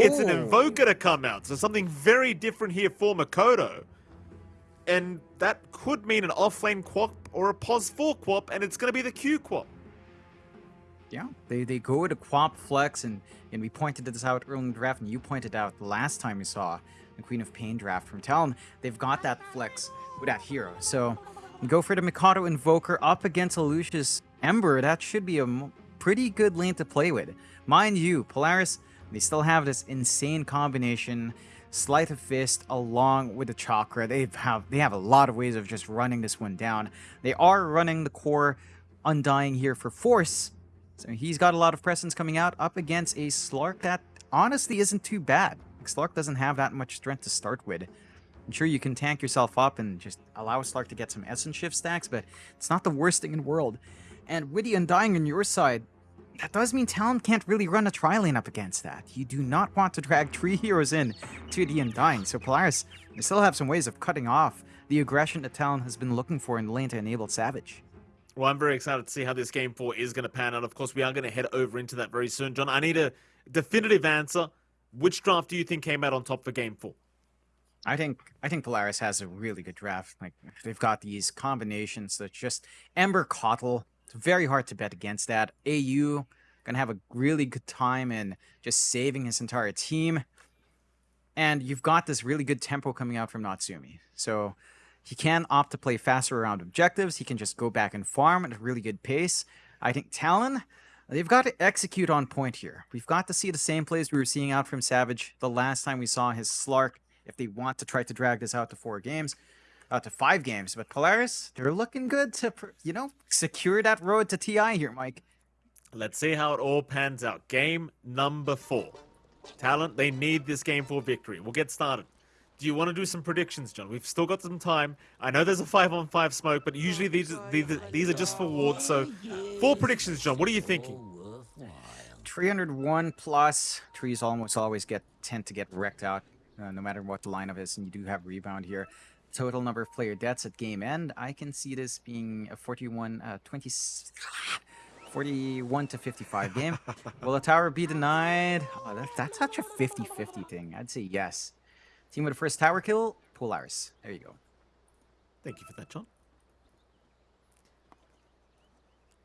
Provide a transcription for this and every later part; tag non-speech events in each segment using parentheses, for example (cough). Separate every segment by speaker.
Speaker 1: It's an Invoker to come out, so something very different here for Mikoto. And that could mean an offlane Quap or a Pos 4 Quap, and it's going to be the Q Quap.
Speaker 2: Yeah, they, they go to Quap Flex, and, and we pointed this out early in the draft, and you pointed out the last time we saw the Queen of Pain draft from Talon. They've got that Flex with that hero. So go for the Mikoto Invoker up against Lelouch's Ember. That should be a pretty good lane to play with. Mind you, Polaris, they still have this insane combination Sleight of Fist along with the Chakra. They have they have a lot of ways of just running this one down. They are running the core Undying here for Force. So he's got a lot of presence coming out up against a Slark that honestly isn't too bad. Slark doesn't have that much strength to start with. I'm sure you can tank yourself up and just allow Slark to get some Essence Shift stacks, but it's not the worst thing in the world. And with the Undying on your side, that does mean Talon can't really run a tri-lane up against that. You do not want to drag (laughs) three heroes in to the Undying, so Polaris, they still have some ways of cutting off the aggression that Talon has been looking for in the lane to enable Savage.
Speaker 1: Well, I'm very excited to see how this game four is going to pan out. Of course, we are going to head over into that very soon. John, I need a definitive answer. Which draft do you think came out on top for game four?
Speaker 2: I think I think Polaris has a really good draft. Like they've got these combinations that just Ember KotL it's very hard to bet against that. AU gonna have a really good time in just saving his entire team. And you've got this really good tempo coming out from Natsumi. So he can opt to play faster around objectives. He can just go back and farm at a really good pace. I think Talon, they've got to execute on point here. We've got to see the same plays we were seeing out from Savage the last time we saw his Slark if they want to try to drag this out to four games uh, to five games. But Polaris, they're looking good to, you know, secure that road to TI here, Mike.
Speaker 1: Let's see how it all pans out. Game number four. Talon, they need this game for victory. We'll get started. Do you want to do some predictions, John? We've still got some time. I know there's a five on five smoke, but usually these these, these are just for wards. So, four predictions, John. What are you thinking?
Speaker 2: 301 plus. Trees almost always get tend to get wrecked out, uh, no matter what the lineup is, and you do have rebound here total number of player deaths at game end, I can see this being a 41, uh, 20, (sighs) 41 to 55 game. (laughs) Will a tower be denied? Oh, that, that's such a 50-50 thing. I'd say yes. Team with the first tower kill, Polaris. There you go.
Speaker 1: Thank you for that, John.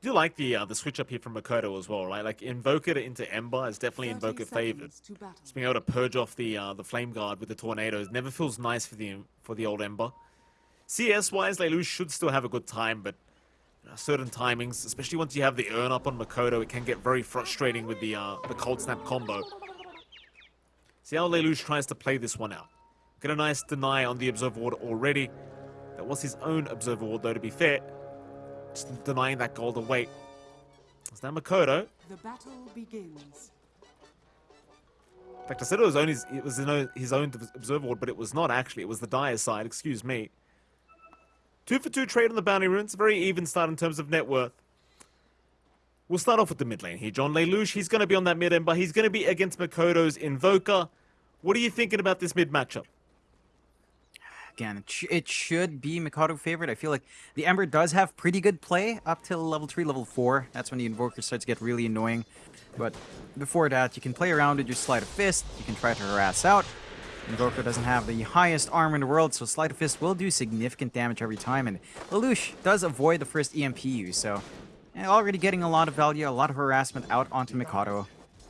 Speaker 1: Do like the uh, the switch up here from Makoto as well, right? Like Invoker into Ember is definitely Invoker favored. Just being able to purge off the uh, the Flame Guard with the tornadoes never feels nice for the for the old Ember. CS wise, Lelouch should still have a good time, but you know, certain timings, especially once you have the Urn up on Makoto, it can get very frustrating with the uh, the Cold Snap combo. See how Lelouch tries to play this one out. Get a nice deny on the Observer Ward already. That was his own Observer Ward, though, to be fair. Just denying that golden away. Is that Mikoto. The battle begins. In fact, I said it was only it was his own observer ward, but it was not actually. It was the Dire side. Excuse me. Two for two trade on the bounty runes. Very even start in terms of net worth. We'll start off with the mid lane here. John Lelouch, he's going to be on that mid end, but he's going to be against Mikoto's Invoker. What are you thinking about this mid matchup?
Speaker 2: Again, it, sh it should be Mikoto favorite. I feel like the Ember does have pretty good play up till level 3, level 4. That's when the Invoker starts to get really annoying. But before that, you can play around with your Sleight of Fist. You can try to harass out. Invoker doesn't have the highest armor in the world, so Sleight of Fist will do significant damage every time. And Lelouch does avoid the first EMP use, so eh, already getting a lot of value, a lot of harassment out onto Mikoto.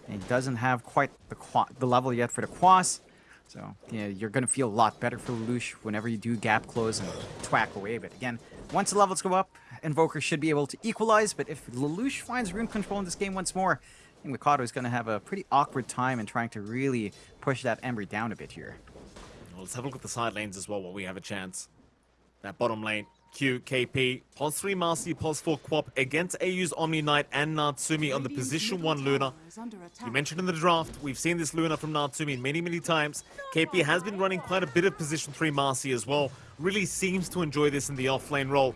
Speaker 2: And he doesn't have quite the, the level yet for the Quas. So, yeah, you're going to feel a lot better for Lelouch whenever you do gap close and twack away. But again, once the levels go up, Invoker should be able to equalize. But if Lelouch finds rune control in this game once more, I think Mikoto is going to have a pretty awkward time in trying to really push that Ember down a bit here.
Speaker 1: Well, let's have a look at the side lanes as well while we have a chance. That bottom lane, Q, KP, Pos 3 Marci, Pos 4 Quap against AU's Omni Knight and Natsumi on the position 1 Luna. You mentioned in the draft, we've seen this Luna from Natsumi many, many times. KP has been running quite a bit of position 3 Marci as well. Really seems to enjoy this in the offlane role.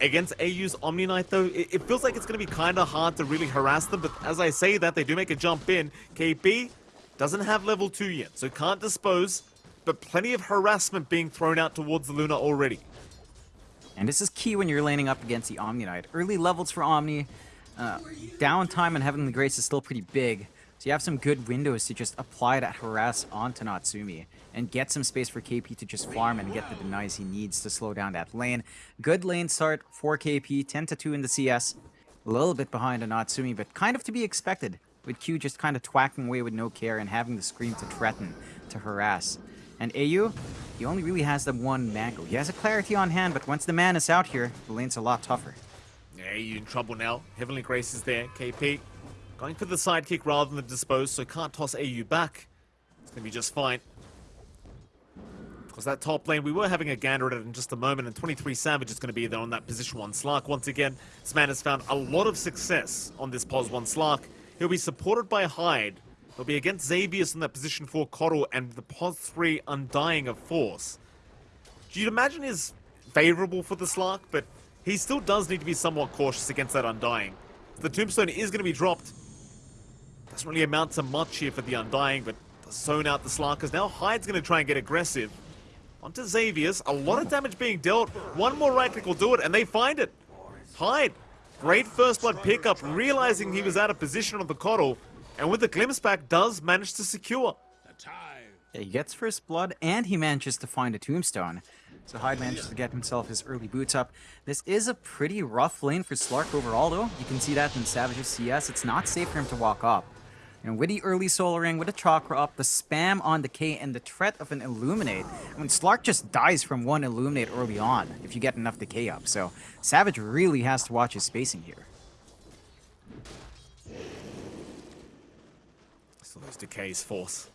Speaker 1: Against AU's Omni Knight though, it, it feels like it's going to be kind of hard to really harass them, but as I say that, they do make a jump in. KP doesn't have level 2 yet, so can't dispose, but plenty of harassment being thrown out towards the Luna already.
Speaker 2: And this is key when you're laning up against the Omni Knight. Early levels for Omni, uh, downtime and Heavenly Grace is still pretty big. So you have some good windows to just apply that harass onto Natsumi and get some space for KP to just farm and get the denies he needs to slow down that lane. Good lane start for KP, 10 to 2 in the CS. A little bit behind on Natsumi, but kind of to be expected. With Q just kind of twacking away with no care and having the scream to threaten, to harass. And AU, he only really has the one Mango. He has a clarity on hand, but once the man is out here, the lane's a lot tougher.
Speaker 1: Yeah, AU in trouble now. Heavenly Grace is there. KP going for the sidekick rather than the dispose, so can't toss AU back. It's going to be just fine. Because that top lane, we were having a gander at it in just a moment, and 23 Savage is going to be there on that position 1 Slark. Once again, this man has found a lot of success on this pos 1 Slark. He'll be supported by Hyde, He'll be against Xavius in that position 4 KotL and the pos 3 Undying of Force. Do You'd imagine is favorable for the Slark, but he still does need to be somewhat cautious against that Undying. The Tombstone is going to be dropped. Doesn't really amount to much here for the Undying, but zone out the Slarkers. Now Hyde's going to try and get aggressive. Onto Xavius. A lot of damage being dealt. One more right click will do it, and they find it. Hyde. Great first blood pickup, realizing he was out of position on the KotL. And with the glimpse back, does manage to secure.
Speaker 2: Yeah, he gets first blood, and he manages to find a tombstone. So Hyde manages to get himself his early boots up. This is a pretty rough lane for Slark overall, though. You can see that in Savage's CS. It's not safe for him to walk up. And with the early Soul Ring, with the Chakra up, the spam on the K, and the threat of an Illuminate, I mean, Slark just dies from one Illuminate early on if you get enough decay up. So Savage really has to watch his spacing here.
Speaker 1: So those decays force.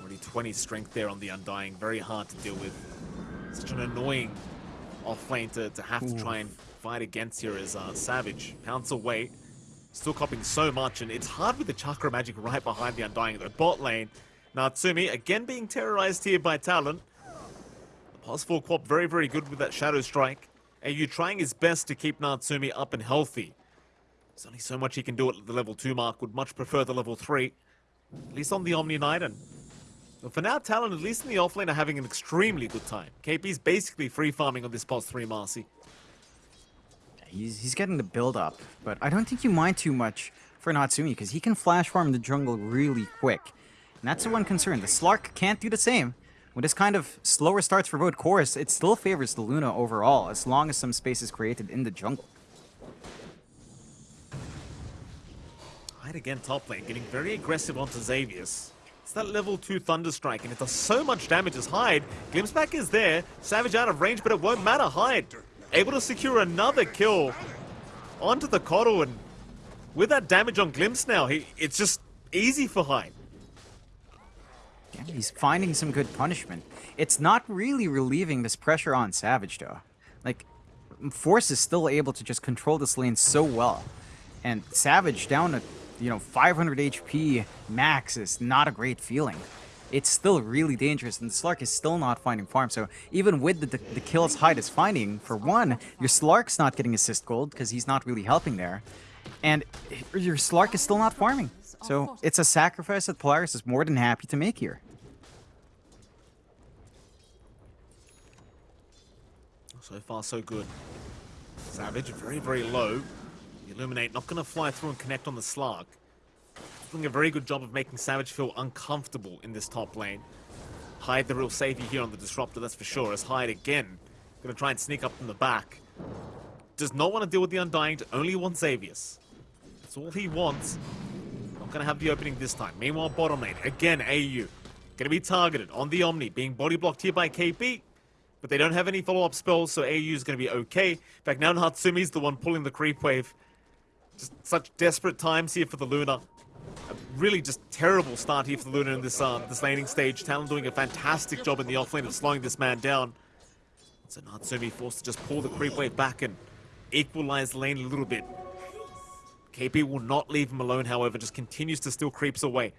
Speaker 1: Already 20 strength there on the Undying. Very hard to deal with. Such an annoying off lane to, to have Ooh. to try and fight against here as uh, Savage. Pounce away. Still copying so much, and it's hard with the Chakra Magic right behind the Undying. The bot lane, Natsumi again being terrorized here by Talon. The pos 4 Quap very, very good with that Shadow Strike. AU trying his best to keep Natsumi up and healthy. There's only so much he can do at the level 2 mark. Would much prefer the level 3. At least on the Omni Knight. And well, for now, Talon, at least in the offlane, are having an extremely good time. KP's basically free farming on this pos 3 Marci.
Speaker 2: He's, he's getting the build up, but I don't think you mind too much for Natsumi because he can flash farm the jungle really quick. And that's the one concern. The Slark can't do the same. With this kind of slower starts for both cores, it still favors the Luna overall, as long as some space is created in the jungle.
Speaker 1: Hyde again top lane, getting very aggressive onto Xavius. It's that level 2 Thunderstrike, and it does so much damage as Hyde. Glimpseback is there, Savage out of range, but it won't matter. Hyde able to secure another kill onto the KotL, and with that damage on Glimpse now, he, it's just easy for Hyde.
Speaker 2: Yeah, he's finding some good punishment. It's not really relieving this pressure on Savage, though. Like, Force is still able to just control this lane so well. And Savage down to you know, 500 HP max is not a great feeling. It's still really dangerous, and the Slark is still not finding farm. So even with the, the, the kills Hyde is finding, for one, your Slark's not getting assist gold because he's not really helping there. And your Slark is still not farming. So it's a sacrifice that Polaris is more than happy to make here.
Speaker 1: So far, so good. Savage, very, very low. Illuminate not going to fly through and connect on the Slark. Doing a very good job of making Savage feel uncomfortable in this top lane. Hyde the real savior here on the Disruptor, that's for sure, as Hyde again to try and sneak up from the back. Does not want to deal with the Undying, only wants Xavius. That's all he wants. Not to have the opening this time. Meanwhile, bottom lane, again, AU. To be targeted on the Omni, being body blocked here by KP but they don't have any follow-up spells, so AU is to be okay. In fact, now Natsumi's the one pulling the creep wave. Just such desperate times here for the Luna. Really just terrible start here for the Luna in this uh, this laning stage. Talon doing a fantastic job in the offlane of slowing this man down. So Natsumi forced to just pull the creep wave back and equalize lane a little bit. KP will not leave him alone, however, just continues to steal creeps away.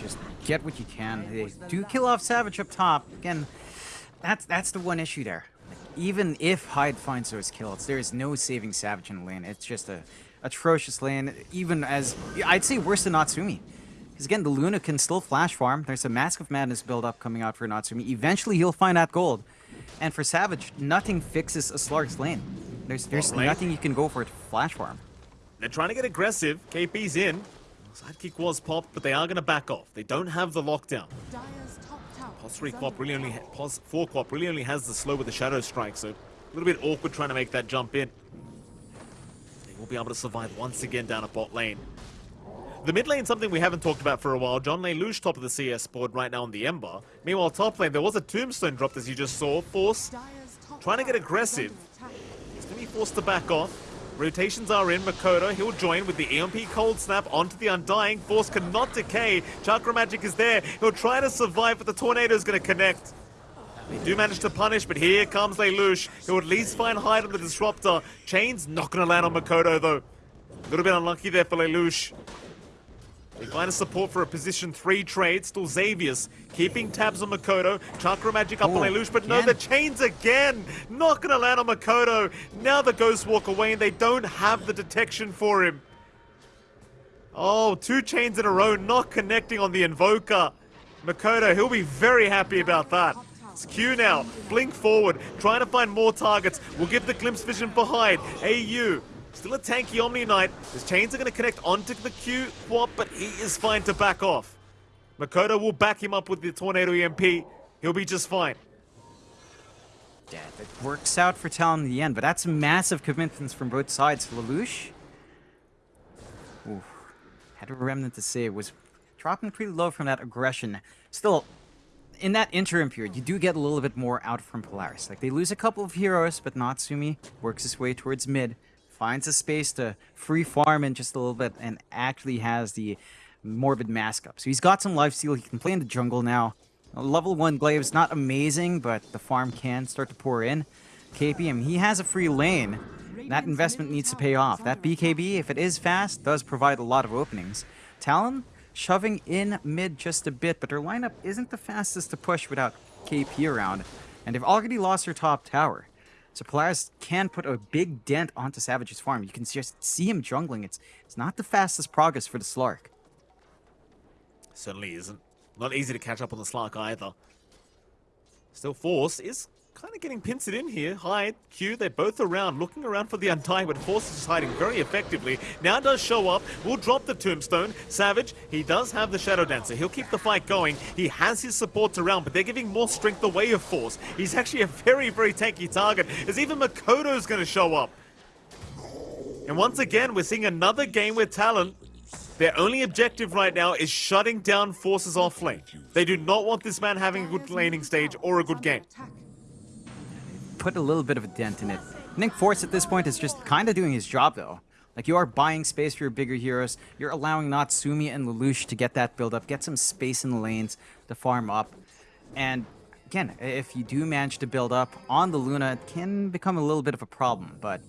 Speaker 2: Just get what you can. They do kill off Savage up top. Again, that's that's the one issue there even if Hyde finds those kills, there is no saving Savage in the lane. It's just a atrocious lane, even as, I'd say worse than Natsumi. Because again, the Luna can still flash farm. There's a Mask of Madness build up coming out for Natsumi. Eventually, he'll find that gold. And for Savage, nothing fixes a Slark's lane. There's there's nothing you can go for to flash farm.
Speaker 1: They're trying to get aggressive. KP's in. Sidekick was popped, but they are going to back off. They don't have the lockdown. Pos 3 Quap really only, Pos 4 Quap really only has the slow with the Shadow Strike, so a little bit awkward trying to make that jump in. Will be able to survive once again down a bot lane. The mid lane something we haven't talked about for a while. John Lelouch top of the CS board right now on the Ember. Meanwhile, top lane, there was a tombstone dropped as you just saw. Force trying to get aggressive. He's going to be forced to back off. Rotations are in. Mikoto, he'll join with the EMP Cold Snap onto the Undying. Force cannot decay. Chakra Magic is there. He'll try to survive, but the Tornado is going to connect. They do manage to punish, but here comes Lelouch. He'll at least find hide on the Disruptor. Chain's not going to land on Makoto, though. A little bit unlucky there for Lelouch. They find a support for a position 3 trade. Still Xavius keeping tabs on Makoto. Chakra Magic up Ooh, on Lelouch, but no, the chains again. Not going to land on Makoto. Now the Ghosts walk away and they don't have the detection for him. Oh, two chains in a row not connecting on the Invoker. Makoto, he'll be very happy about that. Q now. Blink forward. Trying to find more targets. We'll give the glimpse vision Hyde. AU Still a tanky Omni Knight. His chains are going to connect onto the Q but he is fine to back off. Makoto will back him up with the Tornado EMP. He'll be just fine.
Speaker 2: Yeah, it works out for Talon in the end, but that's massive commitments from both sides. Lelouch, ooh, had a remnant to it was dropping pretty low from that aggression. Still, in that interim period, you do get a little bit more out from Polaris. Like, they lose a couple of heroes, but Natsumi works his way towards mid finds a space to free farm in just a little bit and actually has the Morbid Mask up. So he's got some life steal. He can play in the jungle now. Level 1 Glaive is not amazing, but the farm can start to pour in. KPM, he has a free lane. That investment needs to pay off. That BKB, if it is fast, does provide a lot of openings. Talon, shoving in mid just a bit, but their lineup isn't the fastest to push without KP around. And they've already lost their top tower. So Polaris can put a big dent onto Savage's farm. You can just see him jungling. It's it's not the fastest progress for the Slark.
Speaker 1: Certainly isn't. Not easy to catch up on the Slark either. Still, Force is kind of getting pincered in here. Hyde, Q, they're both around, looking around for the Undying, but Force is hiding very effectively. Now does show up, will drop the Tombstone. Savage, he does have the Shadow Dancer. He'll keep the fight going. He has his supports around, but they're giving more strength away of Force. He's actually a very, very tanky target, as even Makoto's going to show up. And once again, we're seeing another game with Talon their only objective right now is shutting down forces off lane. They do not want this man having a good laning stage or a good game
Speaker 2: put a little bit of a dent in it. Think Force at this point is just kind of doing his job, though. Like, you are buying space for your bigger heroes. You're allowing Natsumi and Lelouch to get that build up, get some space in the lanes to farm up. And again, if you do manage to build up on the Luna, it can become a little bit of a problem, but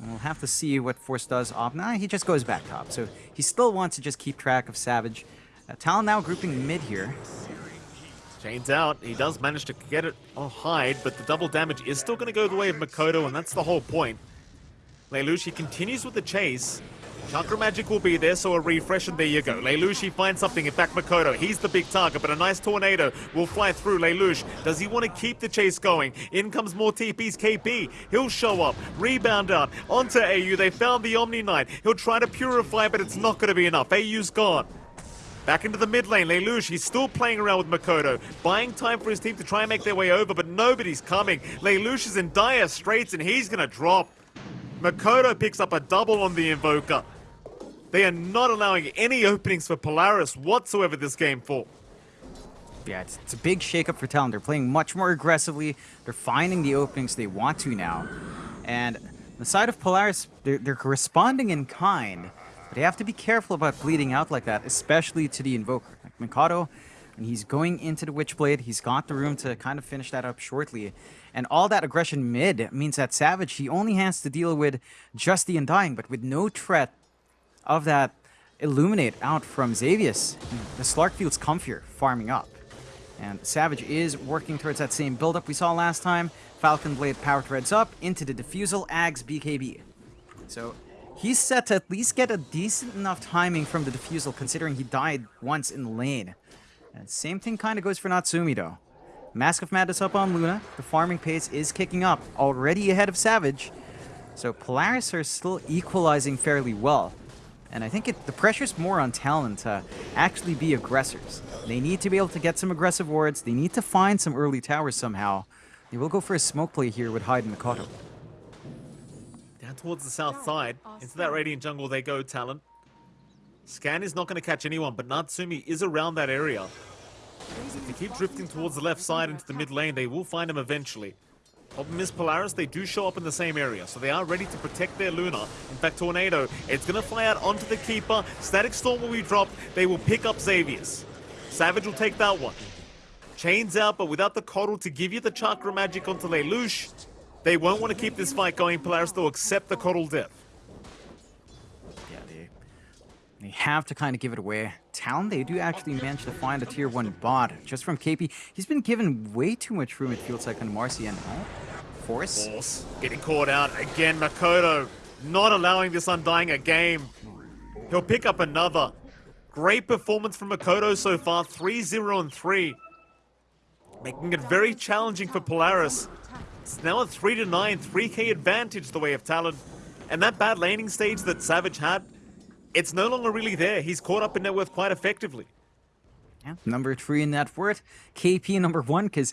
Speaker 2: we'll have to see what Force does off. Nah, he just goes back top, so he still wants to just keep track of Savage. Uh, Talon now grouping mid here.
Speaker 1: Chains out. He does manage to get it on hide, but the double damage is still going to go the way of Makoto, and that's the whole point. Lelouch continues with the chase. Chakra Magic will be there, so a refresh, and there you go. Lelouch finds something. In fact, Makoto, he's the big target, but a nice tornado will fly through Lelouch. Does he want to keep the chase going? In comes more TP's KP. He'll show up, rebound out, onto AU. They found the Omni Knight. He'll try to purify, but it's not going to be enough. AU's gone. Back into the mid lane, Lelouch, he's still playing around with Makoto, buying time for his team to try and make their way over, but nobody's coming. Lelouch is in dire straits and he's gonna drop. Makoto picks up a double on the Invoker. They are not allowing any openings for Polaris whatsoever this game for.
Speaker 2: Yeah, it's, it's a big shakeup for Talon. They're playing much more aggressively. They're finding the openings they want to now. And the side of Polaris, they're, they're responding in kind. But you have to be careful about bleeding out like that, especially to the Invoker. Like Mikoto, and he's going into the Witchblade, he's got the room to kind of finish that up shortly. And all that aggression mid means that Savage, he only has to deal with just the Undying, but with no threat of that Illuminate out from Xavius. The Slark feels comfier farming up. And Savage is working towards that same build-up we saw last time. Falcon Blade Power Treads up into the Diffusal Ags BKB. So He's set to at least get a decent enough timing from the Diffusal, considering he died once in the lane. And same thing kind of goes for Natsumi, though. Mask of Madness up on Luna. The farming pace is kicking up, already ahead of Savage. So Polaris are still equalizing fairly well. And I think it, the pressure's more on Talon to actually be aggressors. They need to be able to get some aggressive wards. They need to find some early towers somehow. They will go for a smoke play here with Hyde and Mikoto.
Speaker 1: Towards the south side. Into that Radiant jungle they go, Talon. Scan is not going to catch anyone, but Natsumi is around that area. If they keep drifting towards the left side into the mid lane, they will find him eventually. Problem is, Polaris, they do show up in the same area, so they are ready to protect their Luna. In fact, Tornado, it's going to fly out onto the Keeper. Static Storm will be dropped. They will pick up Xavius. Savage will take that one. Chains out, but without the KotL to give you the Chakra Magic onto Lelouch, they won't want to keep this fight going. Polaris, they'll accept the KotL death.
Speaker 2: Yeah, They they have to kind of give it away. Talon, they do actually manage to find a tier 1 bot just from KP. He's been given way too much room, it feels like, on Marci and oh, Force.
Speaker 1: Force getting caught out. Again, Makoto not allowing this Undying a game. He'll pick up another. Great performance from Makoto so far, 3-0 and 3. Making it very challenging for Polaris. It's now a 3-9, 3k advantage the way of Talon. And that bad laning stage that Savage had, it's no longer really there. He's caught up in net worth quite effectively.
Speaker 2: Yeah, number three in net worth. KP number one, because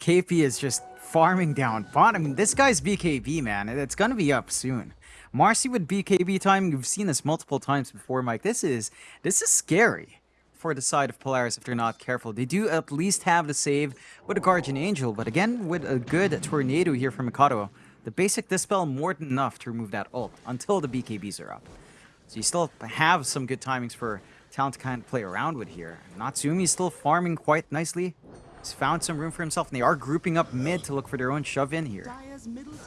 Speaker 2: KP is just farming down bottom. I mean, this guy's BKB, man. It's going to be up soon. Marci with BKB time, you've seen this multiple times before, Mike. This is this is scary for the side of Polaris if they're not careful. They do at least have the save with a Guardian Angel, but again, with a good Tornado here from Mikoto, the basic Dispel more than enough to remove that ult until the BKBs are up. So you still have some good timings for Talon to kind of play around with here. Natsumi's still farming quite nicely. He's found some room for himself, and they are grouping up mid to look for their own shove in here.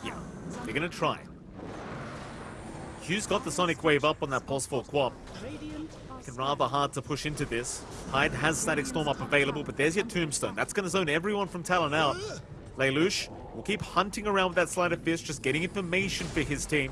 Speaker 1: Yeah, they're gonna try. Q's got the Sonic Wave up on that Pos 4 Quap. Can rather hard to push into this. Hyde has Static Storm up available, but there's your Tombstone. That's gonna zone everyone from Talon out. Lelouch will keep hunting around with that Sleight of Fist, just getting information for his team.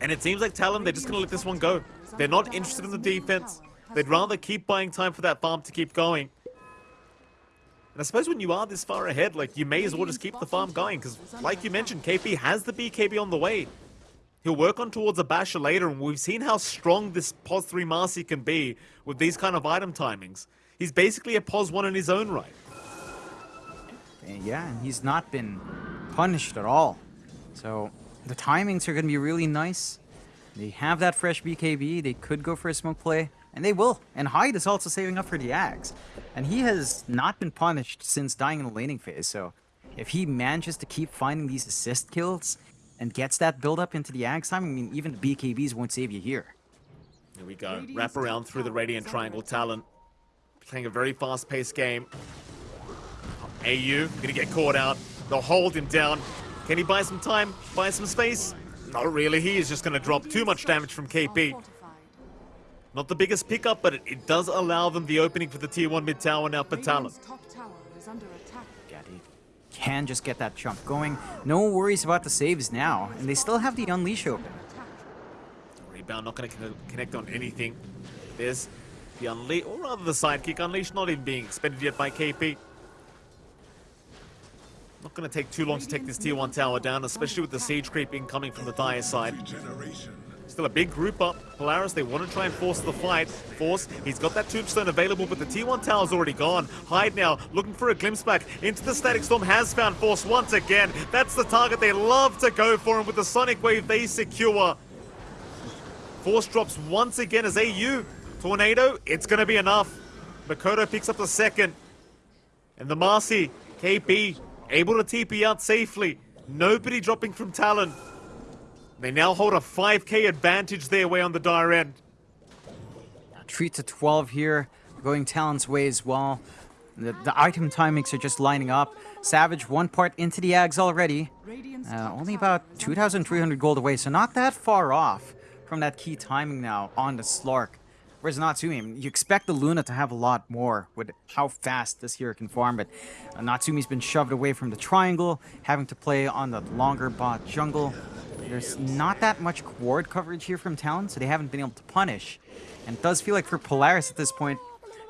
Speaker 1: And it seems like Talon, they're just going to let this one go. They're not interested in the defense. They'd rather keep buying time for that farm to keep going. And I suppose when you are this far ahead, like, you may as well just keep the farm going, because, like you mentioned, KP has the BKB on the way. He'll work on towards a Basher later, and we've seen how strong this POS 3 Marci can be with these kind of item timings. He's basically a POS 1 in his own right.
Speaker 2: Yeah, and he's not been punished at all. So, the timings are going to be really nice. They have that fresh BKB. They could go for a smoke play, and they will. And Hyde is also saving up for the Ags. And he has not been punished since dying in the laning phase, so if he manages to keep finding these assist kills and gets that build up into the Ags time, I mean, even the BKBs won't save you here.
Speaker 1: Here we go. Wrap around through the Radiant Triangle Talon. Playing a very fast-paced game. AU gonna get caught out. They'll hold him down. Can he buy some time? Buy some space? Not really. He is just going to drop too much damage from KP. Not the biggest pickup, but it, it, does allow them the opening for the tier 1 mid tower now for Talon.
Speaker 2: Yeah, can just get that jump going. No worries about the saves now, and they still have the Unleash open.
Speaker 1: Rebound not going to connect on anything. There's the Unleash, or rather the sidekick. Unleash not even being expended yet by KP. Not going to take too long to take this tier 1 tower down, especially with the siege creep incoming from the Dire side. Still a big group up. Polaris, they want to try and force the fight. Force, he's got that tombstone available, but the T1 tower's already gone. Hyde now, looking for a glimpse back into the Static Storm, has found Force once again. That's the target they love to go for, and with the Sonic Wave, they secure. Force drops once again as AU. Tornado, it's going to be enough. Makoto picks up the second. And the Marci, KP, able to TP out safely. Nobody dropping from Talon. They now hold a 5k advantage their way on the dire end.
Speaker 2: Treat to 12 here, going Talon's way as well. The, the item timings are just lining up. Savage one part into the Ags already. Uh, only about 2,300 gold away, so not that far off from that key timing now on the Slark. Whereas Natsumi, you expect the Luna to have a lot more with how fast this hero can farm, but Natsumi's been shoved away from the triangle, having to play on the longer bot jungle. There's not that much ward coverage here from Talon, so they haven't been able to punish. And it does feel like for Polaris at this point,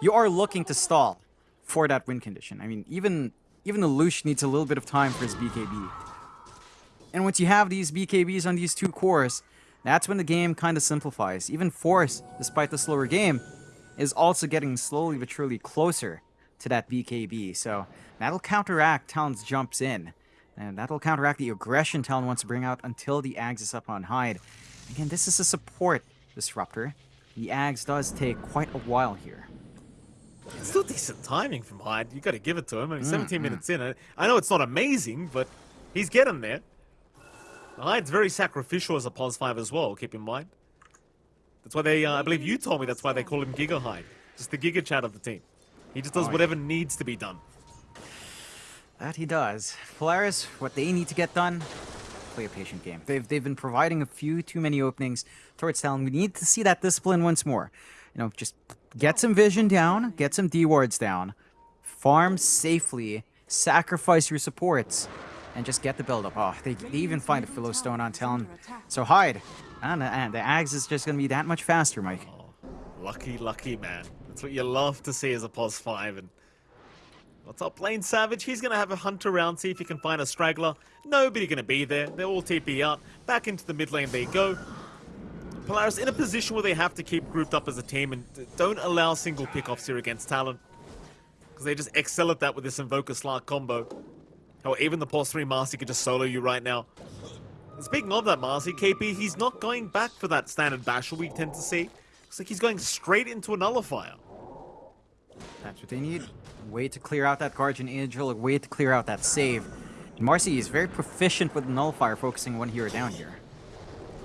Speaker 2: you are looking to stall for that win condition. I mean, even even the Lelouch needs a little bit of time for his BKB. And once you have these BKBs on these two cores, That's when the game kind of simplifies. Even Force, despite the slower game, is also getting slowly but surely closer to that BKB. So that'll counteract Talon's jumps in. And that'll counteract the aggression Talon wants to bring out until the Ags is up on Hyde. Again, this is a support disruptor. The Ags does take quite a while here.
Speaker 1: It's still decent timing from Hyde. You got to give it to him. I mean, 17 mm, minutes in. I know it's not amazing, but he's getting there. Hyde's very sacrificial as a pos 5 as well, keep in mind. That's why they, uh, I believe you told me that's why they call him Giga Hyde. Just the Giga Chad of the team. He just does oh, whatever yeah. needs to be done.
Speaker 2: That he does. Polaris, what they need to get done, play a patient game. They've, they've been providing a few too many openings towards Talon. We need to see that discipline once more. You know, just get some vision down, get some D wards down, farm safely, sacrifice your supports, and just get the build up. Oh, they, they even find a Philo Stone on Talon. So hide. Ah, and, and the Ags is just going to be that much faster, Mike. Oh,
Speaker 1: lucky, lucky man. That's what you love to see as a pos 5. And What's up, Lane Savage? He's going to have a hunt around, see if he can find a straggler. Nobody going to be there. They're all TP out. Back into the mid lane they go. Polaris in a position where they have to keep grouped up as a team and don't allow single pickoffs here against Talon. Because they just excel at that with this Invoker Slark combo. How even the Pos 3 Marci could just solo you right now. Speaking of that Marci, KP, he's not going back for that standard Basher we tend to see. Looks like he's going straight into a Nullifier.
Speaker 2: That's what they need way to clear out that Guardian Angel, way to clear out that save. Marcy is very proficient with Nullifier, focusing one hero down here.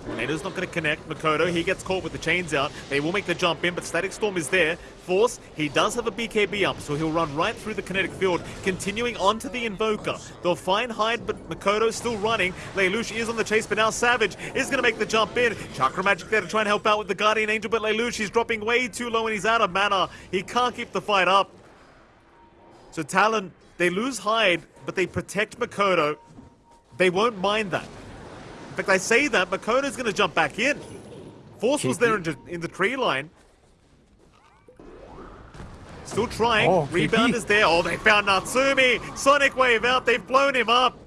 Speaker 1: Tornado's not going to connect. Makoto, he gets caught with the chains out. They will make the jump in, but Static Storm is there. Force, he does have a BKB up, so he'll run right through the kinetic field, continuing onto the Invoker. They'll find Hyde, but Makoto's still running. Lelouch is on the chase, but now Savage is going to make the jump in. Chakra Magic there to try and help out with the Guardian Angel, but Lelouch is dropping way too low and he's out of mana. He can't keep the fight up. So Talon, they lose Hyde, but they protect Makoto. They won't mind that. In fact, I say that, Makoto's going to jump back in. Force was there in, in the tree line. Still trying. Oh, Rebound is there. Oh, they found Natsumi. Sonic Wave out. They've blown him up.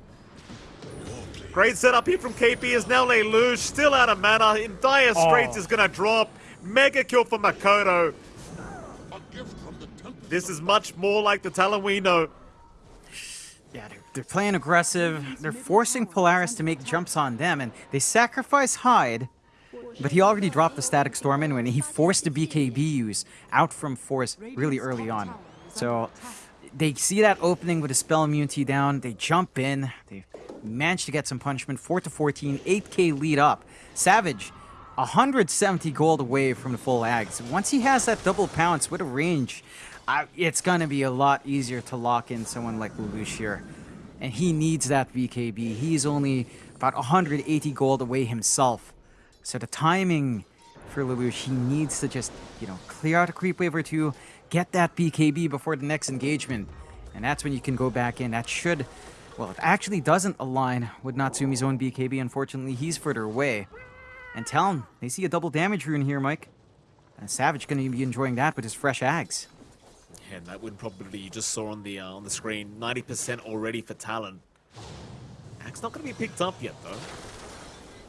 Speaker 1: Great setup here from KP is now Lelouch. Still out of mana. In dire straits oh. is going to drop. Mega kill for Makoto. This is much more like the Talon we know.
Speaker 2: They're playing aggressive. They're forcing Polaris to make jumps on them, and they sacrifice Hyde, but he already dropped the Static Storm in when he forced the BKB use out from Force really early on. So they see that opening with a spell immunity down. They jump in. They manage to get some punishment. 4 to 14, 8k lead up. Savage, 170 gold away from the full Ags. Once he has that double pounce with a range I, it's going to be a lot easier to lock in someone like Lelouch here. And he needs that BKB. He's only about 180 gold away himself. So the timing for Lelouch, he needs to just, you know, clear out a creep wave or two, get that BKB before the next engagement. And that's when you can go back in. That should, well, it actually doesn't align with Natsumi's own BKB. Unfortunately, he's further away. And Talon, they see a double damage rune here, Mike. And Savage going to be enjoying that with his fresh ags.
Speaker 1: And that win probability you just saw on the uh, on the screen, 90% already for Talon. Axe not going to be picked up yet, though.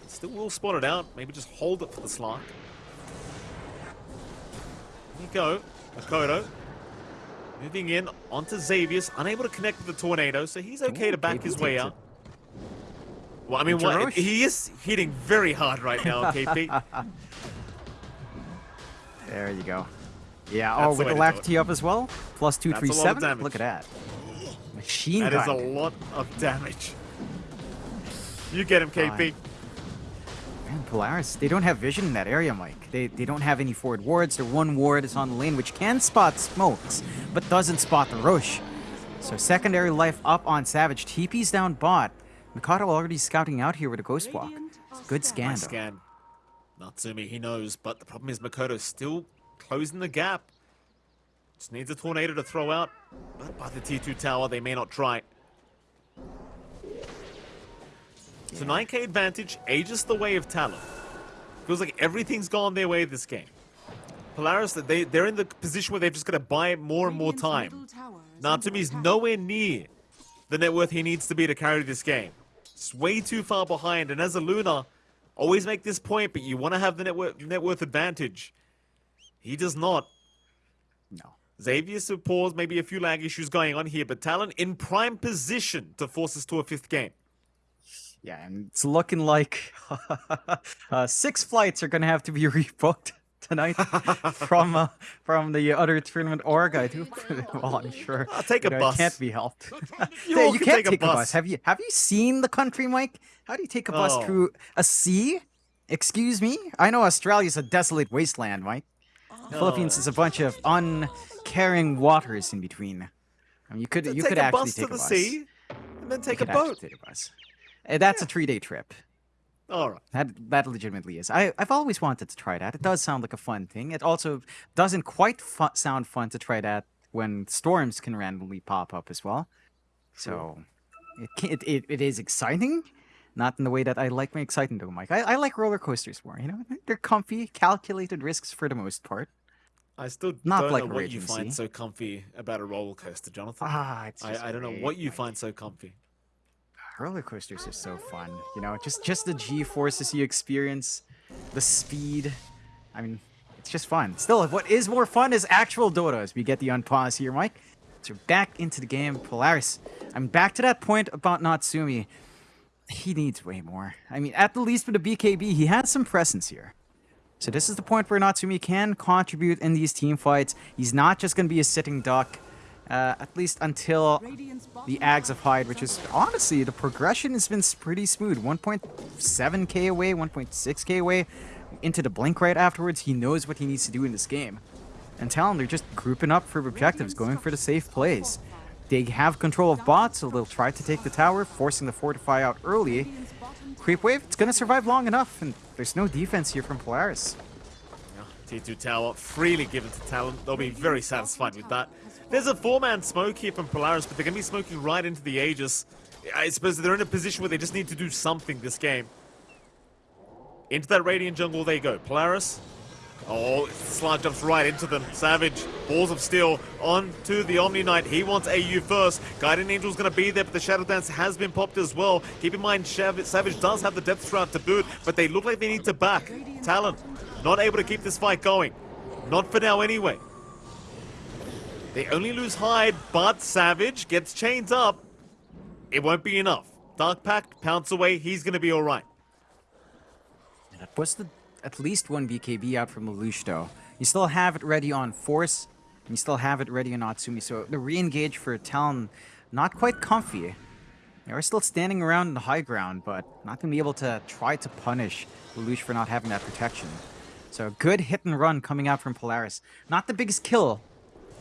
Speaker 1: Still will spot it out. Maybe just hold it for the Slark. There you go. Makoto. Moving in onto Xavius. Unable to connect with the Tornado, so he's okay Ooh, to back his way out. Well, I mean, what, he is hitting very hard right now, (laughs) KP.
Speaker 2: there you go. Yeah, oh, That's oh, with the, left tee up as well? Plus 237? Look at that. Machine
Speaker 1: That gun. is a lot of damage. You get him, KP.
Speaker 2: Man, Polaris, they don't have vision in that area, Mike. They, they don't have any forward wards. Their one ward is on the lane, which can spot smokes, but doesn't spot the Rosh. So secondary life up on Savage. TP's down bot. Mikoto already scouting out here with a Ghost Walk. Good scan, nice
Speaker 1: scan. Natsumi, he knows, but the problem is Makoto's still closing the gap. Just needs a tornado to throw out. But by the T2 tower, they may not try. So 9k advantage, Aegis the way of Talon. Feels like everything's gone their way this game. Polaris, they, they're in the position where they've just got to buy more and more time. Natsumi's nowhere near the net worth he needs to be to carry this game. It's way too far behind, and as a Luna, always make this point, but you want to have the net worth, net worth advantage. He does not.
Speaker 2: No.
Speaker 1: Xavier supports maybe a few lag issues going on here, but Talon in prime position to force us to a fifth game.
Speaker 2: Yeah, and it's looking like (laughs) uh, six flights are going to have to be (laughs) rebooked tonight (laughs) from uh, from the other tournament org. I do. well, I'm sure.
Speaker 1: I'll take a
Speaker 2: you know,
Speaker 1: bus.
Speaker 2: It can't be helped.
Speaker 1: You
Speaker 2: you
Speaker 1: can
Speaker 2: can't
Speaker 1: take a bus.
Speaker 2: Have you have you seen the country, Mike? How do you take a bus
Speaker 1: Oh.
Speaker 2: through a sea? Excuse me. I know Australia's a desolate wasteland, Mike. Philippines is a bunch of uncaring waters in between. I mean, you could you
Speaker 1: take a bus to the sea, and then take a boat.
Speaker 2: Take a bus. Uh, that's a three-day trip.
Speaker 1: All right.
Speaker 2: That that legitimately is. I I've always wanted to try that. It does sound like a fun thing. It also doesn't quite fu- sound fun to try that when storms can randomly pop up as well. So it, can, it it it is exciting, not in the way that I like my exciting though, Mike. I, I like roller coasters more. You know, they're comfy, calculated risks for the most part.
Speaker 1: I still
Speaker 2: Not
Speaker 1: don't
Speaker 2: like
Speaker 1: know what you find so comfy about a roller coaster, Jonathan.
Speaker 2: Ah,
Speaker 1: I, I don't know what you find so comfy.
Speaker 2: roller coasters are so fun you know just just the g forces you experience the speed. I mean it's just fun. Still what is more fun is actual dota as we get the unpause here mike. So back into the game. Polaris i'm back to that point about natsumi. He needs way more. I mean at the least with the bkb he has some presence here so this is the point where Natsumi can contribute in these team fights. He's not just going to be a sitting duck, uh, at least until the Ags of Hyde, which is honestly the progression has been pretty smooth. 1.7k away, 1.6k away, into the blink right afterwards. He knows what he needs to do in this game. And Talon, they're just grouping up for objectives, going for the safe plays. They have control of bots, so they'll try to take the tower, forcing the fortify out early. Creep wave, it's gonna survive long enough, and there's no defense here from Polaris.
Speaker 1: T2 tower freely given to Talon. They'll be very satisfied with that. There's a four-man smoke here from Polaris, but they're going to be smoking right into the Aegis. I suppose they're in a position where they just need to do something this game. Into that Radiant jungle they go. Polaris. Oh, Slark jumps right into them. Savage, Balls of Steel, on to the Omni Knight. He wants AU first. Guardian Angel's going to be there, but the Shadow Dance has been popped as well. Keep in mind, Savage does have the Depth Shroud to boot, but they look like they need to back. Talon, not able to keep this fight going. Not for now anyway. They only lose Hyde, but Savage gets chained up. It won't be enough. Dark Pact, pounce away, he's going to be
Speaker 2: that was the at least one BKB out from though. You still have it ready on Force, and you still have it ready on Natsumi, so the re-engage for Talon, not quite comfy. They are still standing around in the high ground, but not going to be able to try to punish Lelouch for not having that protection. So good hit and run coming out from Polaris. Not the biggest kill,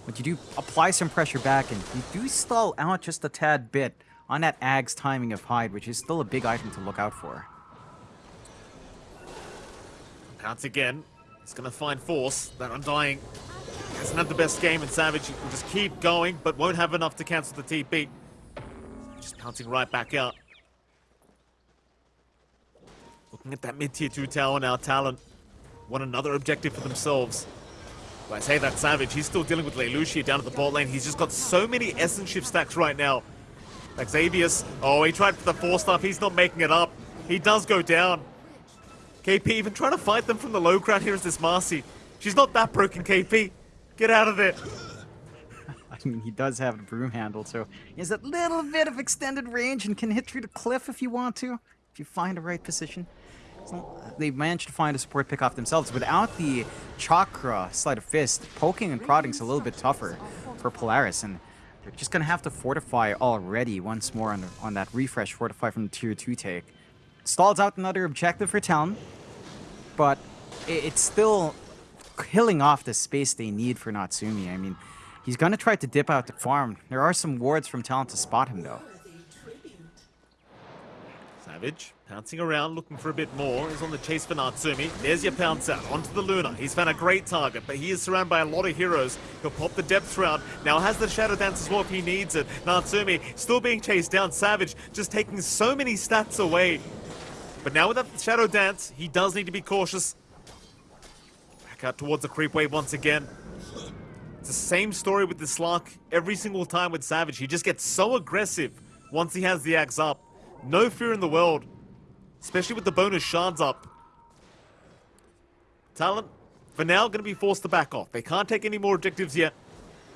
Speaker 2: but you do apply some pressure back, and you do stall out just a tad bit on that Ag's timing of Hyde, which is still a big item to look out for.
Speaker 1: Pounce again. He's going to find Force. That Undying hasn't had the best game, and Savage will just keep going, but won't have enough to cancel the TP. Just pouncing right back out. Looking at that mid-tier 2 tower now, Talon want another objective for themselves. But I say that Savage, he's still dealing with Lelouch here down at the bot lane. He's just got so many essence shift stacks right now. Xavius, oh, he tried for the four stuff. He's not making it up. He does go down. KP even trying to fight them from the low ground here is this Marci. She's not that broken, KP. Get out of there. (laughs)
Speaker 2: I mean, he does have the broom handle, so he has that little bit of extended range and can hit through the cliff if you want to, if you find the right position. So they managed to find a support pick off themselves. Without the chakra sleight of fist, poking and prodding is a little bit tougher for Polaris, and they're just gonna have to fortify already once more on, on that refresh fortify from the tier 2 take. Stalls out another objective for Talon, but it's still killing off the space they need for Natsumi. I mean, he's gonna try to dip out the farm. There are some wards from Talon to spot him though.
Speaker 1: Savage, pouncing around, looking for a bit more. Is on the chase for Natsumi. There's your pounce out. Onto the Luna. He's found a great target, but he is surrounded by a lot of heroes. He'll pop the Depth Shroud. Now has the Shadow Dance as he needs it. Natsumi still being chased down. Savage just taking so many stats away. But now with that Shadow Dance, he does need to be cautious. Back out towards the creep wave once again. It's the same story with the Slark every single time with Savage. He just gets so aggressive once he has the Ags up. No fear in the world. especially with the bonus shards up. Talon, for now, going to be forced to back off. They can't take any more objectives yet,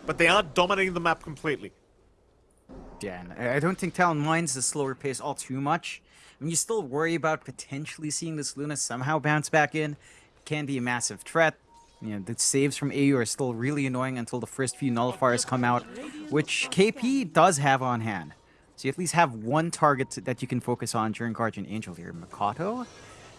Speaker 1: but they are dominating the map completely.
Speaker 2: Yeah, I don't think Talon minds the slower pace all too much. Mean, you still worry about potentially seeing this Luna somehow bounce back in. it can be a massive threat. You know, the saves from AU are still really annoying until the first few nullifiers come out, which KP does have on hand. So you at least have one target that you can focus on during Guardian Angel here. Mikoto?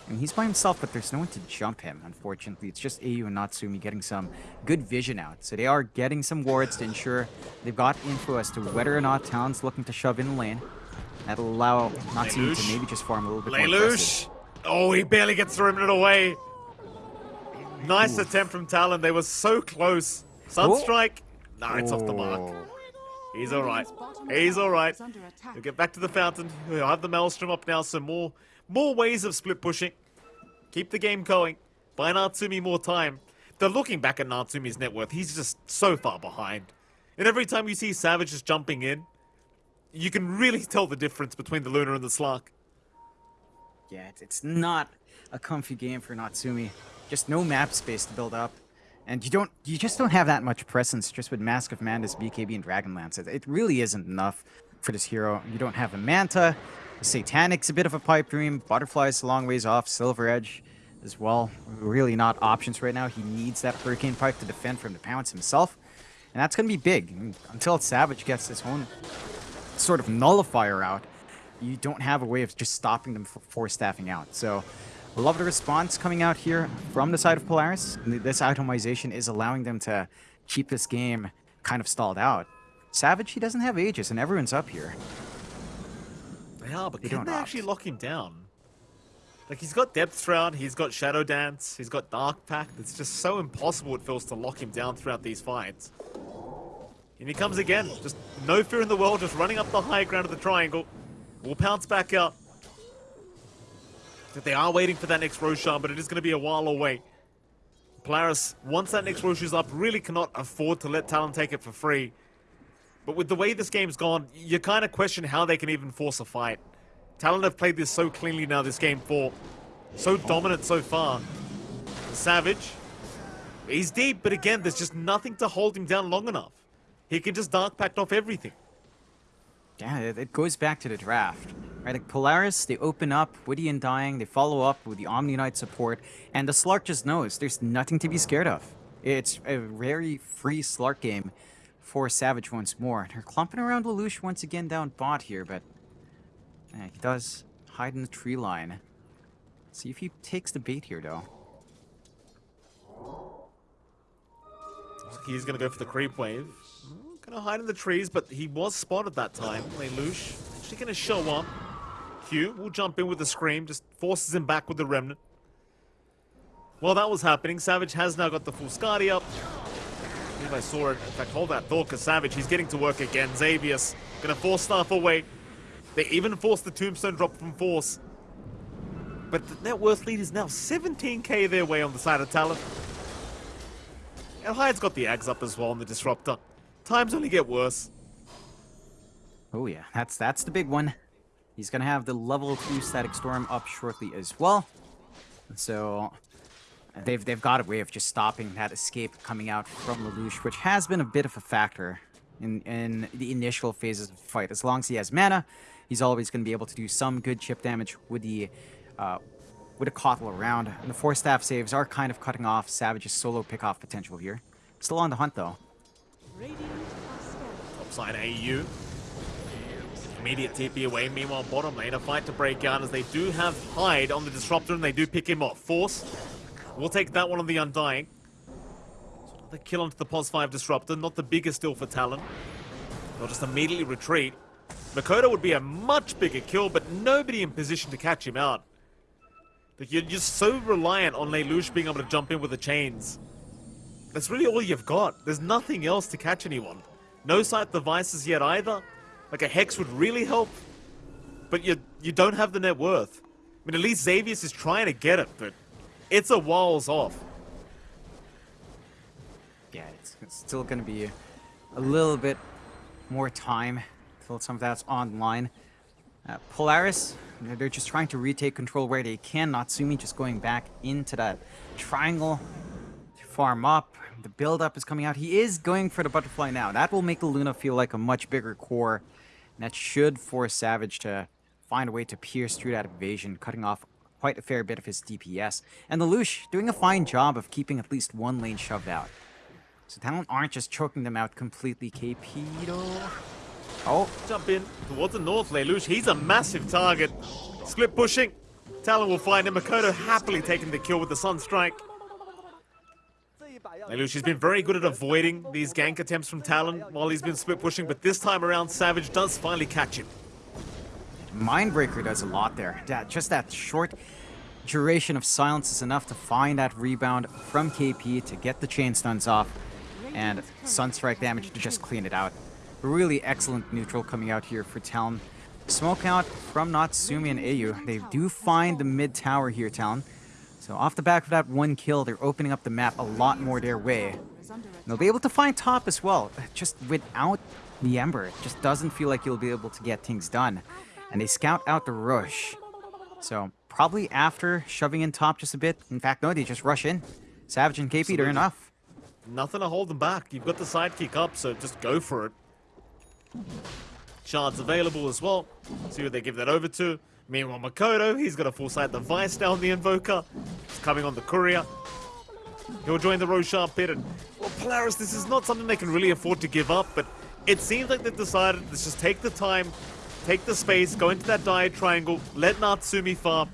Speaker 2: And he's by himself, but there's no one to jump him, unfortunately. It's just AU and Natsumi getting some good vision out. So they are getting some wards to ensure they've got info as to whether or not Talon's looking to shove in lane. That'll allow Natsumi to maybe just farm a little bit Lelouch. more aggressive.
Speaker 1: Oh, he barely gets the remnant away. Nice attempt from Talon. They were so close. Sunstrike. Oh. Nah, it's oh. off the mark. Oh. He's alright. He's alright. We'll get back to the fountain. We'll have the Maelstrom up now. Some more more ways of split pushing. Keep the game going. Buy Natsumi more time. They're looking back at Natsumi's net worth. He's just so far behind. And every time you see Savage just jumping in, you can really tell the difference between the Luna and the Slark.
Speaker 2: Yeah, it's not a comfy game for Natsumi. Just no map space to build up. And you don't, you just don't have that much presence just with Mask of Madness, BKB, and Dragonlance. It, it really isn't enough for this hero. You don't have a Manta. Satanic's a bit of a pipe dream. Butterfly's a long ways off. Silver Edge as well. Really not options right now. He needs that Hurricane Pike to defend from the pounce himself. And that's going to be big. Until Savage gets his own sort of nullifier out, you don't have a way of just stopping them for staffing out. So love the response coming out here from the side of Polaris. This itemization is allowing them to keep this game kind of stalled out. Savage, he doesn't have Aegis, and everyone's up here.
Speaker 1: They are, but they can they opt. actually lock him down? Like, he's got Depth Shroud, he's got Shadow Dance, he's got Dark Pact. It's just so impossible, it feels, to lock him down throughout these fights. And he comes again. Just no fear in the world, just running up the high ground of the triangle. We'll pounce back out. They are waiting for that next Roshan, but it is going to be a while away. Polaris, once that next Roshan's up, really cannot afford to let Talon take it for free. But with the way this game's gone, you kind of question how they can even force a fight. Talon have played this so cleanly now, this game four. So dominant so far. Savage, he's deep, but again, there's just nothing to hold him down long enough. He can just Dark Pact off everything.
Speaker 2: Yeah, it goes back to the draft. Right, like Polaris, they open up with Undying, they follow up with the Omni Knight support, and the Slark just knows there's nothing to be scared of. It's a very free Slark game for Savage once more. They're clumping around Lelouch once again down bot here, but yeah, he does hide in the tree line. See if he takes the bait here, though.
Speaker 1: He's gonna go for the creep wave. Gonna hide in the trees, but he was spotted that time. Lelouch actually gonna show up. Q will jump in with the scream, just forces him back with the remnant. While that was happening, Savage has now got the full Skadi up. I saw it. In fact, hold that thought, because Savage, he's getting to work again. Xavius, gonna force Staff away. They even forced the Tombstone drop from Force. But the net worth lead is now 17k their way on the side of Talon. And Hyde's got the Ags up as well on the Disruptor. Times only get worse.
Speaker 2: Oh yeah, that's that's the big one. He's gonna have the level 2 Static Storm up shortly as well. So They've they've got a way of just stopping that escape coming out from Lelouch, which has been a bit of a factor in in the initial phases of the fight. As long as he has mana, he's always to be able to do some good chip damage with the uh, with a Kotl around. And the Force Staff saves are kind of cutting off Savage's solo pick-off potential here. Still on the hunt though.
Speaker 1: Topside AU. Immediate TP away. Meanwhile, bottom lane, a fight to break out as they do have Hyde on the Disruptor and they do pick him off. Force We'll take that one on the Undying. The kill onto the POS 5 Disruptor, not the biggest deal for Talon. They'll just immediately retreat. Mikoto would be a much bigger kill, but nobody in position to catch him out. You're just so reliant on Lelouch being able to jump in with the chains. That's really all you've got. There's nothing else to catch anyone. No Scythe devices yet either. Like a Hex would really help. But you you don't have the net worth. I mean, at least Xavius is trying to get it, but it's a whiles off.
Speaker 2: Yeah, it's, it's still going to be a little bit more time until some of that's online. Uh, Polaris, they're just trying to retake control where they can. Natsumi just going back into that triangle farm up. The build-up is coming out. He is going for the butterfly now. That will make the Luna feel like a much bigger core. And that should force Savage to find a way to pierce through that evasion, cutting off quite a fair bit of his DPS. And the Lush doing a fine job of keeping at least one lane shoved out. So Talon aren't just choking them out completely. Though... Oh.
Speaker 1: Jump in towards the north lane. Lush, he's a massive target. Split pushing. Talon will find him. Mikoto happily taking the kill with the Sunstrike. Lelouch has been very good at avoiding these gank attempts from Talon while he's been split pushing, but this time around Savage does finally catch him.
Speaker 2: Mindbreaker does a lot there. That, just that short duration of silence is enough to find that rebound from KP to get the chain stuns off and Sunstrike damage to just clean it out. Really excellent neutral coming out here for Talon. Smoke out from Natsumi and Ayu. They do find the mid tower here, Talon. So off the back of that one kill, they're opening up the map a lot more their way. And they'll be able to find top as well. Just without the Ember, it just doesn't feel like you'll be able to get things done. And they scout out the rush. So probably after shoving in top just a bit. In fact, no, they just rush in. Savage and KP, they're enough.
Speaker 1: Nothing to hold them back. You've got the sidekick up, so just go for it. Shards available as well. See who they give that over to. Meanwhile, Mikoto, he's got a full sight device down the Invoker. He's coming on the Courier. He'll join the Roshan pit. And, well, Polaris, this is not something they can really afford to give up, but it seems like they've decided let's just take the time, take the space, go into that Dire Triangle, let Natsumi farm.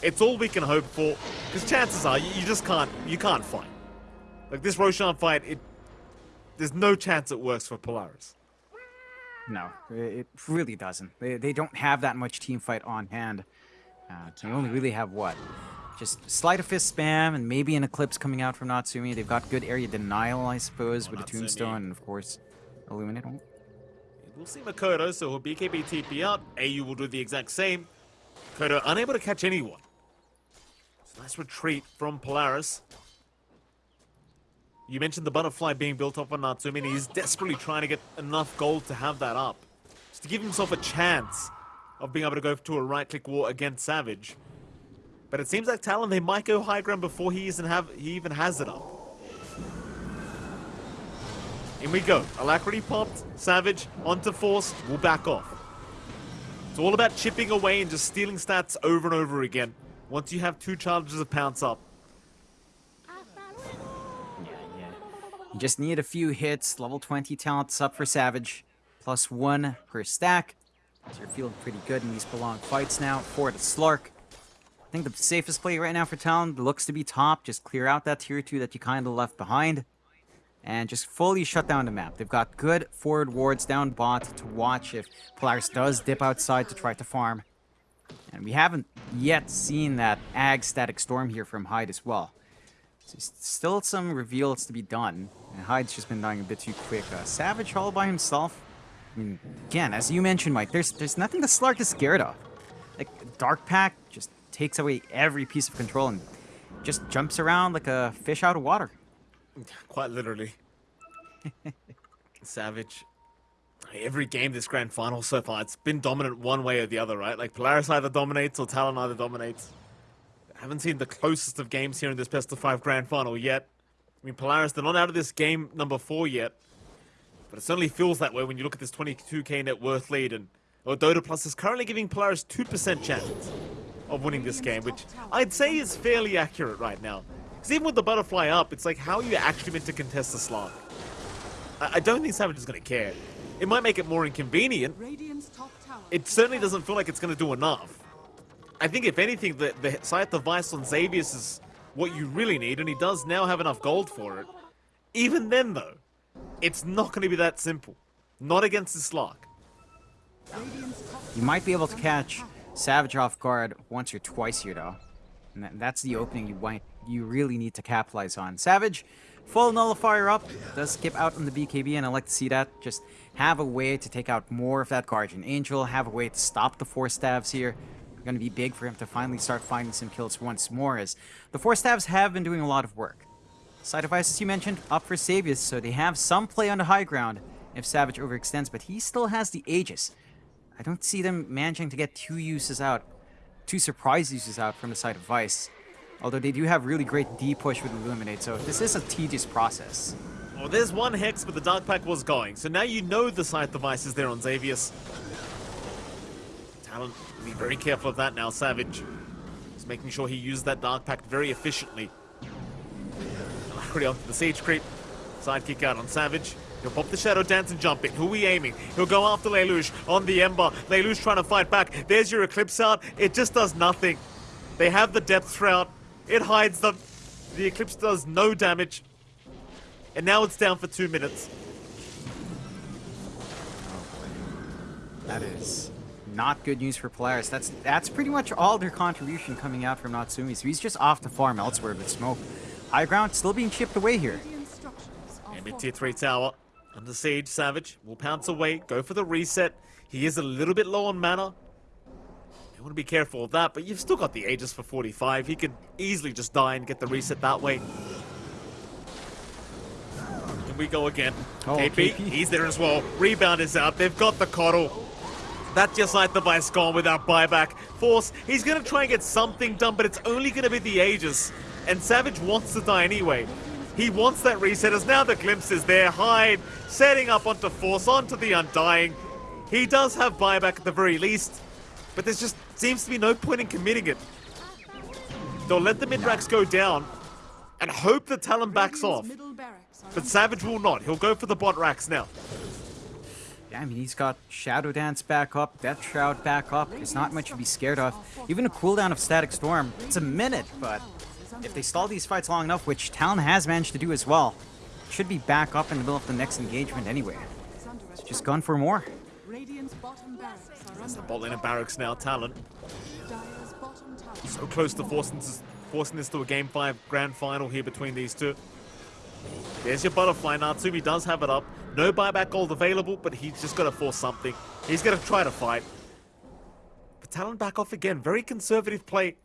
Speaker 1: It's all we can hope for, because chances are you, you just can't, you can't fight. Like this Roshan fight, it, there's no chance it works for Polaris.
Speaker 2: No, it really doesn't. They, they don't have that much team fight on hand. Uh, they only really have what? Just Sleight of Fist spam and maybe an Eclipse coming out from Natsumi. They've got good area denial, I suppose, with a Tombstone and, of course, Illuminate.
Speaker 1: We'll see Mikoto, so he'll BKB TP up. AU will do the exact same. Kodo unable to catch anyone. So nice retreat from Polaris. You mentioned the butterfly being built up on Natsumi, and he's desperately trying to get enough gold to have that up. Just to give himself a chance of being able to go to a right-click war against Savage. But it seems like Talon, they might go high ground before he even, have, he even has it up. In we go. Alacrity popped, Savage onto Force, We'll back off. It's all about chipping away and just stealing stats over and over again. Once you have two charges of Pounce up.
Speaker 2: You just need a few hits, level 20 talents up for Savage, plus one per stack. So you're feeling pretty good in these prolonged fights now. For the Slark. I think the safest play right now for Talon looks to be top. Just clear out that tier 2 that you kind of left behind. And just fully shut down the map. They've got good forward wards down bot to watch if Polaris does dip outside to try to farm. And we haven't yet seen that Ag Static Storm here from Hyde as well. So still some reveals to be done. And Hyde's just been dying a bit too quick. Uh, Savage all by himself. I mean, again, as you mentioned, Mike, there's there's nothing the Slark is scared of. Like, Dark Pact just takes away every piece of control and just jumps around like a fish out of water.
Speaker 1: Quite literally. (laughs) Savage. Every game this grand final so far, it's been dominant one way or the other, right? Like Polaris either dominates or Talon either dominates. Haven't seen the closest of games here in this best of five grand final yet. I mean, Polaris, they're not out of this game number four yet. But it certainly feels that way when you look at this 22k net worth lead. And Dota Plus is currently giving Polaris 2% chance of winning this game, which I'd say is fairly accurate right now. Because even with the butterfly up, it's like, how are you actually meant to contest the Slark? I, I don't think Savage is going to care. It might make it more inconvenient. It certainly doesn't feel like it's going to do enough. I think if anything, the, the Scythe Device on Xavius is what you really need, and he does now have enough gold for it. Even then, though, it's not going to be that simple. Not against the Slark.
Speaker 2: You might be able to catch Savage off guard once or twice here, though. And that's the opening you you really need to capitalize on. Savage, full nullifier up, does skip out on the BKB, and I like to see that. Just have a way to take out more of that Guardian Angel, have a way to stop the Force Staves here. Going to be big for him to finally start finding some kills once more, as the Force Staves have been doing a lot of work. Scythe devices you mentioned, up for Xavius, so they have some play on the high ground if Savage overextends, but he still has the Aegis. I don't see them managing to get two uses out, two surprise uses out from the side of Vice. Although they do have really great D push with Illuminate, so this is a tedious process.
Speaker 1: Well, there's one Hex, but the Dark Pact was going. So now you know the Scythe device is there on Xavius. Talon, be very careful of that now, Savage. He's making sure he uses that Dark Pact very efficiently. Alacrity onto the Siege Creep. Sidekick out on Savage. He'll pop the Shadow Dance and jump in. Who are we aiming? He'll go after Lelouch on the Ember. Lelouch trying to fight back. There's your Eclipse out. It just does nothing. They have the Depth Shroud. It hides them. The Eclipse does no damage. And now it's down for two minutes.
Speaker 2: That is not good news for Polaris. That's that's pretty much all their contribution coming out from Natsumi. So he's just off the farm elsewhere with smoke. High ground still being chipped away here.
Speaker 1: And mid tier 3 tower. Under siege, Savage will pounce away, go for the reset. He is a little bit low on mana. You want to be careful of that, but you've still got the Aegis for 45. He could easily just die and get the reset that way. Here we go again.
Speaker 2: Oh,
Speaker 1: KP,
Speaker 2: KP.
Speaker 1: he's there as well. Rebound is out. They've got the KotL. That's just like the Vice gone without buyback. Force, he's going to try and get something done, but it's only going to be the Aegis. And Savage wants to die anyway. He wants that reset as now the glimpse is there. Hyde setting up onto Force, onto the Undying. He does have buyback at the very least, but there just seems to be no point in committing it. They'll let the mid-racks go down and hope the Talon backs off. But Savage will not. He'll go for the bot racks now.
Speaker 2: I mean, he's got Shadow Dance back up, Depth Shroud back up. There's not much to be scared of. Even a cooldown of Static Storm, it's a minute, but if they stall these fights long enough, which Talon has managed to do as well, should be back up in the middle of the next engagement anyway. So just gone for more.
Speaker 1: It's the bot lane of barracks now, Talon. So close to forcing this, forcing this to a game five grand final here between these two. There's your butterfly. Natsumi does have it up. No buyback gold available, but he's just going to force something. He's going to try to fight. But Talon back off again. Very conservative play.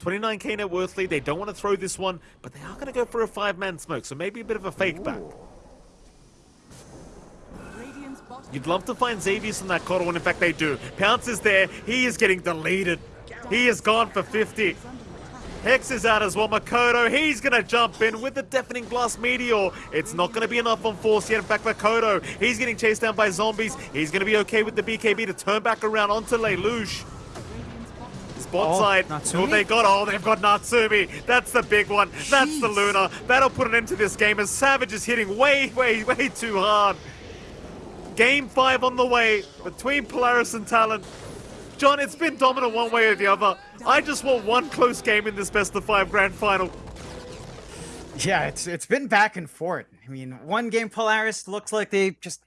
Speaker 1: 29k net worth lead. They don't want to throw this one, but they are going to go for a five-man smoke, so maybe a bit of a fake back. You'd love to find Xavius on that KotL, and in fact they do. Pounce is there. He is getting deleted. He is gone for 50. Hex is out as well. Mikoto, he's going to jump in with the Deafening Blast Meteor. It's not going to be enough on Force yet. In fact, Mikoto, he's getting chased down by zombies. He's going to be okay with the BKB to turn back around onto Lelouch. Spot
Speaker 2: Oh,
Speaker 1: side.
Speaker 2: Natsumi?
Speaker 1: Oh, they got, oh, they've got Natsumi. That's the big one. That's the Luna. That'll put an end to this game as Savage is hitting way, way, way too hard. Game five on the way between Polaris and Talon. John, it's been dominant one way or the other. I just want one close game in this best of five grand final.
Speaker 2: Yeah, it's it's been back and forth. I mean, one game Polaris looks like they just